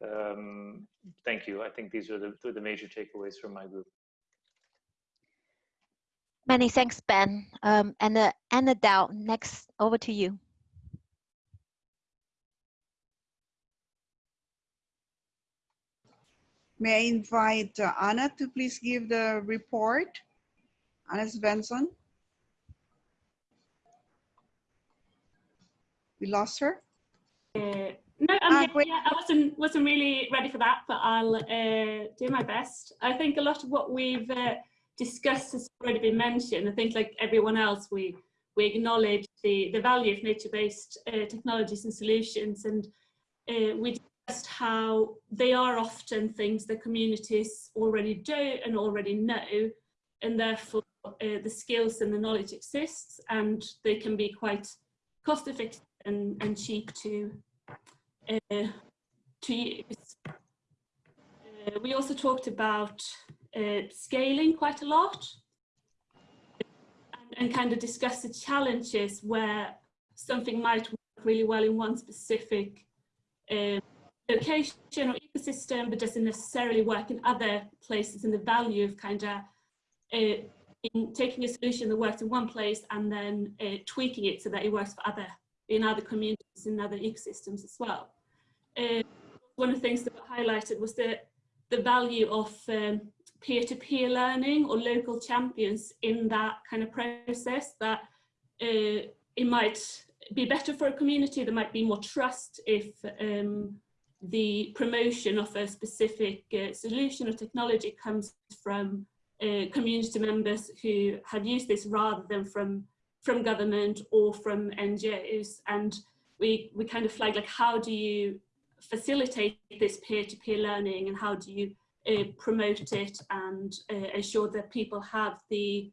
Um, thank you. I think these are the, the major takeaways from my group. Many thanks, Ben. Um, and uh, Annadel, next, over to you. May I invite uh, Anna to please give the report? Anna Svensson. We lost her? Uh, no, I'm ah, yeah, I wasn't wasn't really ready for that, but I'll uh, do my best. I think a lot of what we've uh, discussed has already been mentioned. I think, like everyone else, we we acknowledge the the value of nature-based uh, technologies and solutions, and uh, we discussed how they are often things that communities already do and already know, and therefore uh, the skills and the knowledge exists, and they can be quite cost-effective and, and cheap to uh, to use. Uh, we also talked about uh, scaling quite a lot and, and, kind of discussed the challenges where something might work really well in one specific uh, location or ecosystem but doesn't necessarily work in other places and the value of kind of uh, in taking a solution that works in one place and then uh, tweaking it so that it works for other in other communities and other ecosystems as well. Uh, one of the things that highlighted was the, the value of um, peer-to-peer um, -peer learning or local champions in that kind of process that uh, it might be better for a community, there might be more trust if um, the promotion of a specific uh, solution or technology comes from uh, community members who have used this rather than from from government or from NGOs. And we, we kind of flag like, how do you facilitate this peer-to-peer -peer learning and how do you uh, promote it and uh, ensure that people have the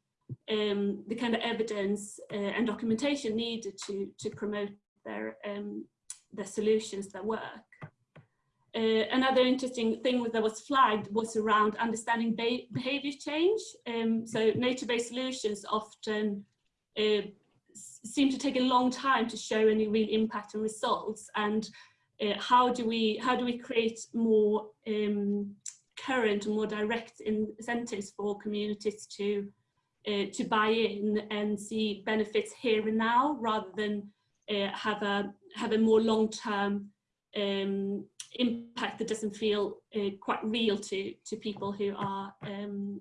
um, the kind of evidence uh, and documentation needed to to promote their um, their solutions that work. Uh, another interesting thing that was flagged was around understanding behavior change. Um, so nature-based solutions often uh, seem to take a long time to show any real impact and results and uh, how do we how do we create more um, current and more direct incentives for communities to uh, to buy in and see benefits here and now rather than uh, have a have a more long-term um, impact that doesn't feel uh, quite real to to people who are um,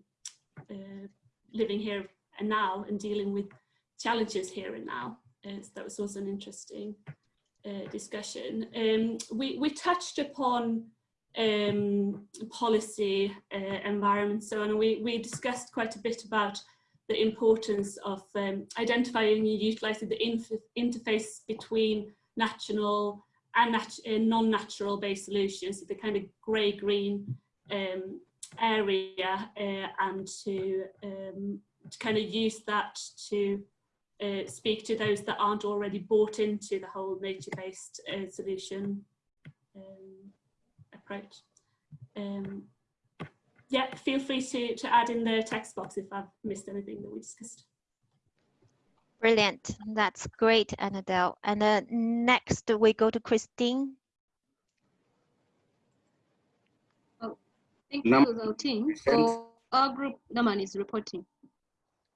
uh, living here and now and dealing with challenges here and now. Uh, so that was also an interesting uh, discussion. Um, we, we touched upon um, policy, uh, environment, so on. We, we discussed quite a bit about the importance of um, identifying and utilising the interface between national non-natural based solutions, the kind of grey-green um, area, uh, and to, um, to kind of use that to uh, speak to those that aren't already bought into the whole nature-based uh, solution um, approach. Um, yeah, feel free to, to add in the text box if I've missed anything that we discussed. Brilliant. That's great, Annadel. And uh, next we go to Christine. Oh, thank you, the. So our group, Naman is reporting.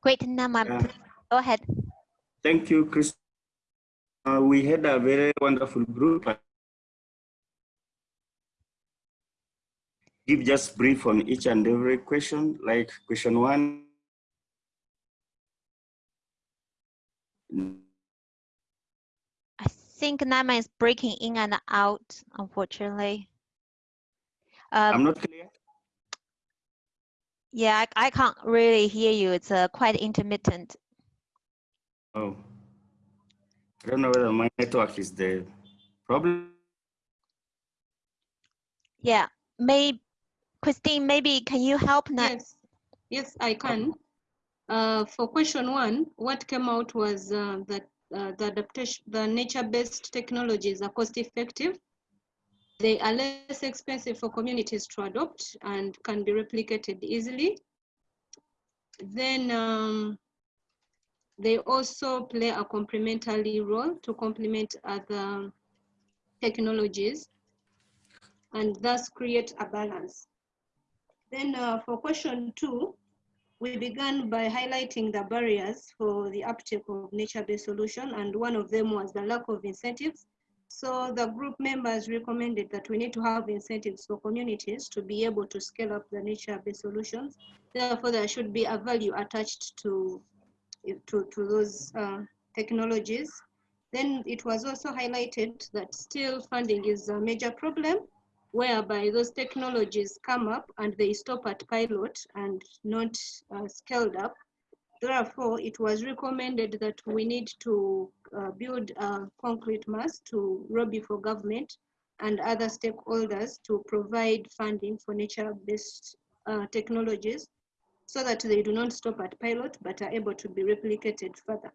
Great, Naman, yeah. go ahead. Thank you, Chris. Uh, we had a very wonderful group. Give just brief on each and every question, like question one. I think Nama is breaking in and out, unfortunately. I'm Um, not clear. yeah, I, I can't really hear you. It's uh, quite intermittent. Oh. I don't know whether my network is the problem. Yeah, may Christine, maybe can you help now? Yes, yes, I can. Uh, for question one, what came out was uh, that uh, the adaptation, the nature-based technologies are cost-effective. They are less expensive for communities to adopt and can be replicated easily. Then um, they also play a complementary role to complement other technologies and thus create a balance. Then uh, for question two, we began by highlighting the barriers for the uptake of nature-based solution, and one of them was the lack of incentives. So the group members recommended that we need to have incentives for communities to be able to scale up the nature-based solutions. Therefore, there should be a value attached to, to, to those uh, technologies. Then it was also highlighted that still funding is a major problem whereby those technologies come up and they stop at pilot and not uh, scaled up. Therefore, it was recommended that we need to uh, build a concrete mass to lobby for government and other stakeholders to provide funding for nature-based uh, technologies so that they do not stop at pilot but are able to be replicated further.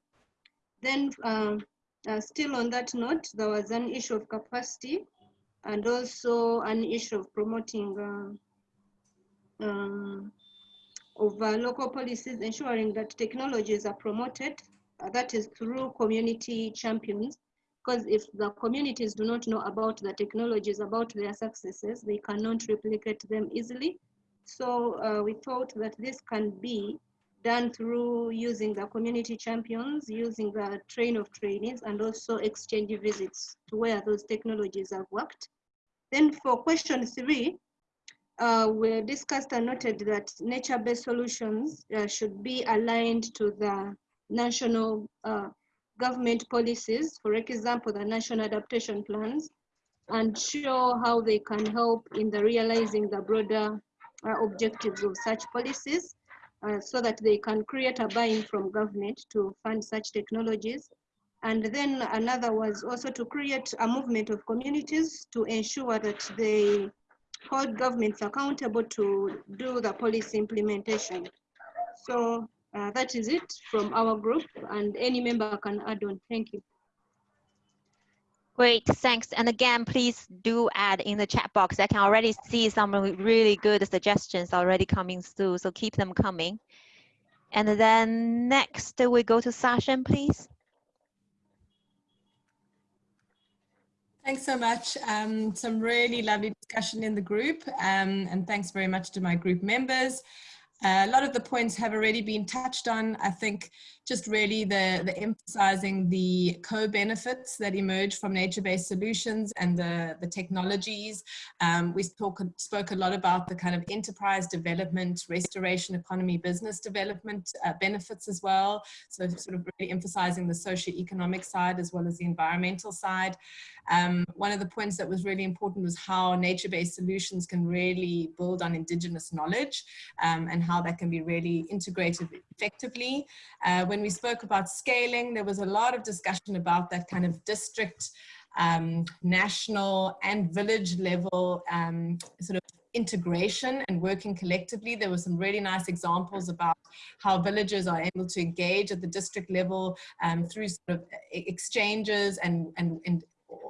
Then uh, uh, still on that note, there was an issue of capacity and also an issue of promoting uh, um, of uh, local policies, ensuring that technologies are promoted, uh, that is through community champions, because if the communities do not know about the technologies, about their successes, they cannot replicate them easily. So uh, we thought that this can be done through using the community champions, using the train of trainees, and also exchange visits to where those technologies have worked. Then for question three, uh, we discussed and noted that nature-based solutions uh, should be aligned to the national uh, government policies, for example, the national adaptation plans, and show how they can help in the realizing the broader uh, objectives of such policies uh, so that they can create a buy-in from government to fund such technologies. And then another was also to create a movement of communities to ensure that they hold governments accountable to do the policy implementation. So uh, that is it from our group and any member can add on. Thank you. Great, thanks. And again, please do add in the chat box. I can already see some really good suggestions already coming through, so keep them coming. And then next we go to Sasha, please. Thanks so much. Um, some really lovely discussion in the group um, and thanks very much to my group members. Uh, a lot of the points have already been touched on. I think just really the, the emphasizing the co-benefits that emerge from nature-based solutions and the, the technologies. Um, we spoke, spoke a lot about the kind of enterprise development, restoration economy, business development uh, benefits as well. So sort of really emphasizing the socio-economic side as well as the environmental side. Um, one of the points that was really important was how nature-based solutions can really build on indigenous knowledge um, and how that can be really integrated effectively. Uh, when we spoke about scaling, there was a lot of discussion about that kind of district, um, national and village level um, sort of integration and working collectively. There were some really nice examples about how villagers are able to engage at the district level um, through sort of exchanges and, and, and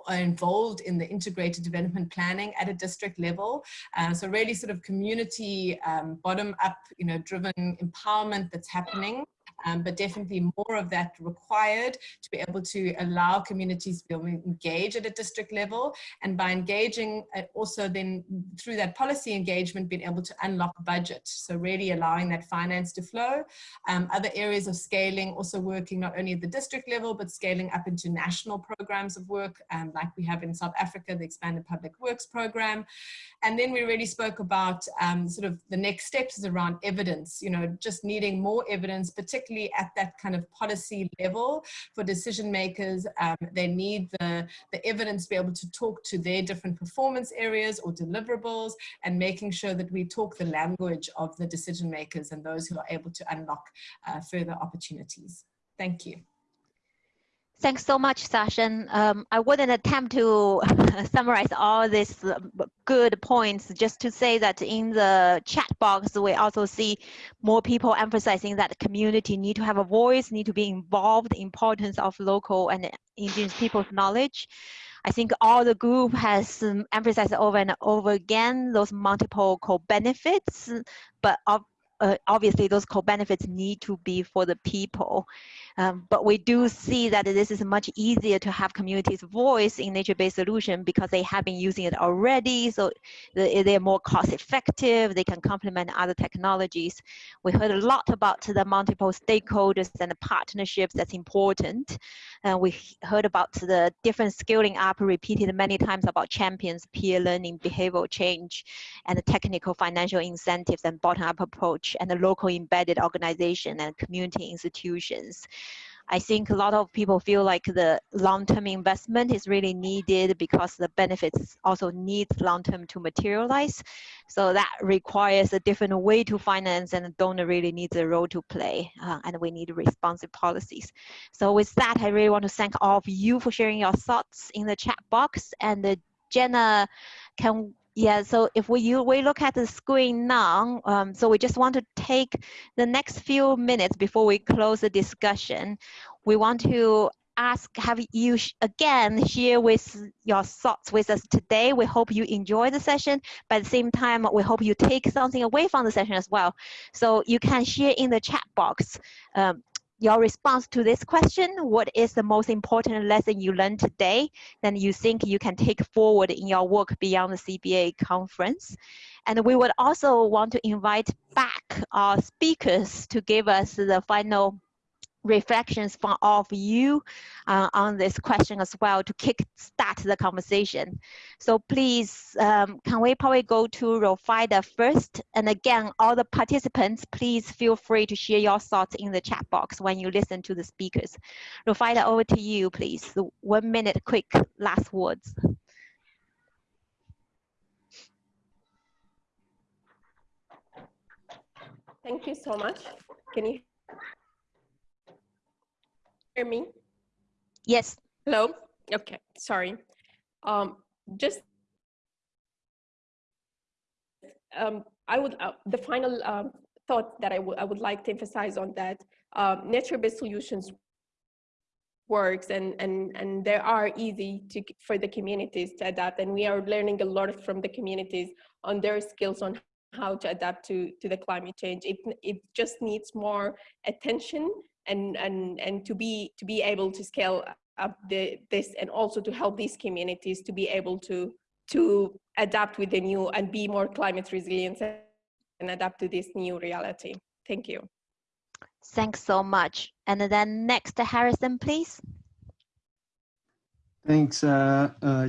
are involved in the integrated development planning at a district level. Uh, so really sort of community um, bottom up, you know, driven empowerment that's happening um, but definitely more of that required to be able to allow communities to be able to engage at a district level. And by engaging uh, also then through that policy engagement being able to unlock budget. So really allowing that finance to flow. Um, other areas of scaling also working not only at the district level but scaling up into national programs of work um, like we have in South Africa the expanded public works program. And then we really spoke about um, sort of the next steps is around evidence you know just needing more evidence particularly particularly at that kind of policy level for decision makers. Um, they need the, the evidence to be able to talk to their different performance areas or deliverables and making sure that we talk the language of the decision makers and those who are able to unlock uh, further opportunities. Thank you. Thanks so much, Sasha. Um, I wouldn't attempt to summarize all these uh, good points, just to say that in the chat box, we also see more people emphasizing that community need to have a voice, need to be involved, the importance of local and indigenous people's knowledge. I think all the group has um, emphasized over and over again those multiple co-benefits, but uh, obviously those co-benefits need to be for the people. Um, but we do see that this is much easier to have communities voice in nature-based solution because they have been using it already. So they're more cost effective. They can complement other technologies. We heard a lot about the multiple stakeholders and the partnerships that's important. And we heard about the different scaling up repeated many times about champions, peer learning, behavioral change, and the technical financial incentives and bottom-up approach and the local embedded organization and community institutions. I think a lot of people feel like the long-term investment is really needed because the benefits also need long-term to materialize. So that requires a different way to finance and the donor really needs a role to play uh, and we need responsive policies. So with that, I really want to thank all of you for sharing your thoughts in the chat box and uh, Jenna can yeah, so if we you, we look at the screen now, um, so we just want to take the next few minutes before we close the discussion. We want to ask, have you again share with your thoughts with us today. We hope you enjoy the session, but at the same time, we hope you take something away from the session as well. So you can share in the chat box. Um, your response to this question, what is the most important lesson you learned today, then you think you can take forward in your work beyond the CBA conference. And we would also want to invite back our speakers to give us the final reflections from all of you uh, on this question as well to kick start the conversation. So please, um, can we probably go to Rofida first? And again, all the participants, please feel free to share your thoughts in the chat box when you listen to the speakers. Rofida, over to you, please. One minute, quick last words. Thank you so much. Can you hear me? Yes. Hello? Okay, sorry. Um, just, um, I would, uh, the final um, thought that I, would I would like to emphasize on that, uh, nature-based solutions works and, and, and they are easy to, for the communities to adapt and we are learning a lot from the communities on their skills on how to adapt to, to the climate change. It, it just needs more attention and and and to be to be able to scale up the, this and also to help these communities to be able to to adapt with the new and be more climate resilient and adapt to this new reality. Thank you. Thanks so much. And then next, to Harrison, please. Thanks, uh, uh,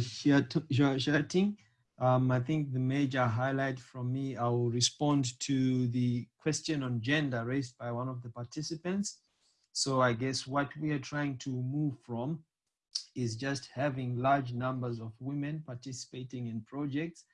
Um, I think the major highlight from me, I will respond to the question on gender raised by one of the participants. So I guess what we are trying to move from is just having large numbers of women participating in projects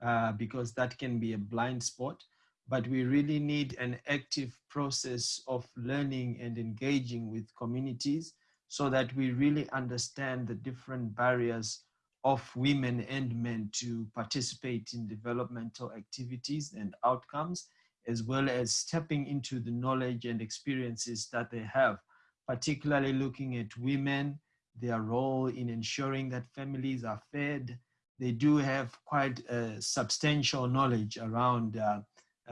uh, because that can be a blind spot. But we really need an active process of learning and engaging with communities so that we really understand the different barriers of women and men to participate in developmental activities and outcomes as well as stepping into the knowledge and experiences that they have, particularly looking at women, their role in ensuring that families are fed. They do have quite substantial knowledge around uh,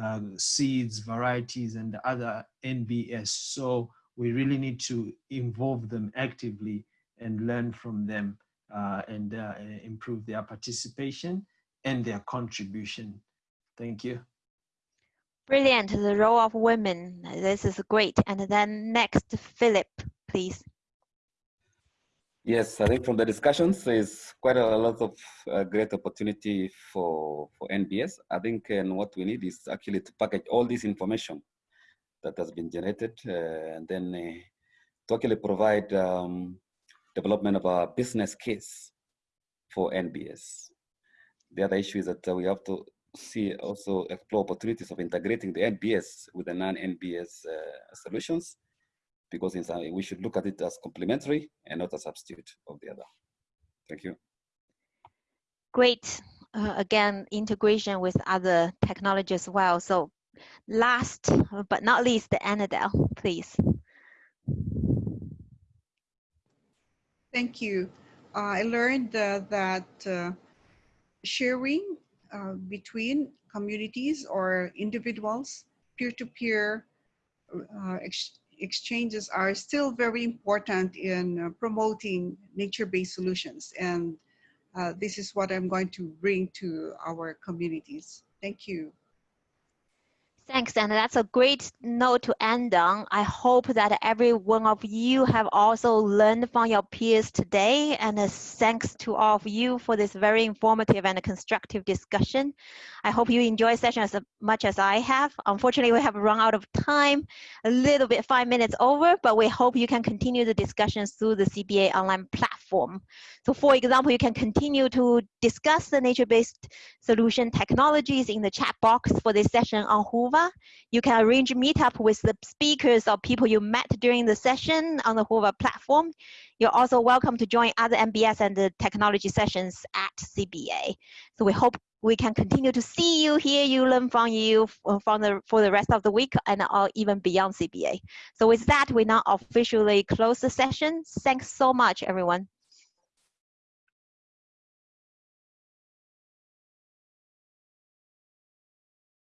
uh, seeds, varieties, and other NBS. So we really need to involve them actively and learn from them uh, and uh, improve their participation and their contribution. Thank you. Brilliant, the role of women. This is great. And then next, Philip, please. Yes, I think from the discussions, there's quite a lot of uh, great opportunity for, for NBS. I think and what we need is actually to package all this information that has been generated, and then to actually provide um, development of a business case for NBS. The other issue is that we have to see also explore opportunities of integrating the NBS with the non-NBS uh, solutions because in some, we should look at it as complementary and not a substitute of the other. Thank you. Great. Uh, again, integration with other technology as well. So last but not least, the Annadel, please. Thank you. Uh, I learned uh, that uh, sharing uh, between communities or individuals, peer-to-peer -peer, ex exchanges are still very important in uh, promoting nature-based solutions. And uh, this is what I'm going to bring to our communities. Thank you. Thanks, and that's a great note to end on. I hope that every one of you have also learned from your peers today, and thanks to all of you for this very informative and constructive discussion. I hope you enjoy the session as much as I have. Unfortunately, we have run out of time, a little bit five minutes over, but we hope you can continue the discussions through the CBA online platform. So for example, you can continue to discuss the nature-based solution technologies in the chat box for this session on Whova. You can arrange meetup with the speakers or people you met during the session on the Whova platform. You're also welcome to join other NbS and the technology sessions at CBA. So we hope we can continue to see you, hear you, learn from you uh, from the, for the rest of the week and or even beyond CBA. So with that, we now officially close the session. Thanks so much, everyone.